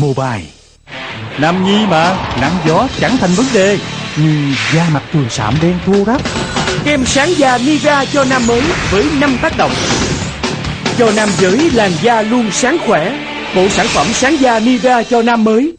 Mobile. Nam nhi mà, Nắng gió chẳng thành vấn đề. Nhưng da mặt thường sạm đen thua ráp. Kem sáng da Nivea cho nam mới với 5 tác động. Cho nam giới làn da luôn sáng khỏe. Bộ sản phẩm sáng da Nivea cho nam mới.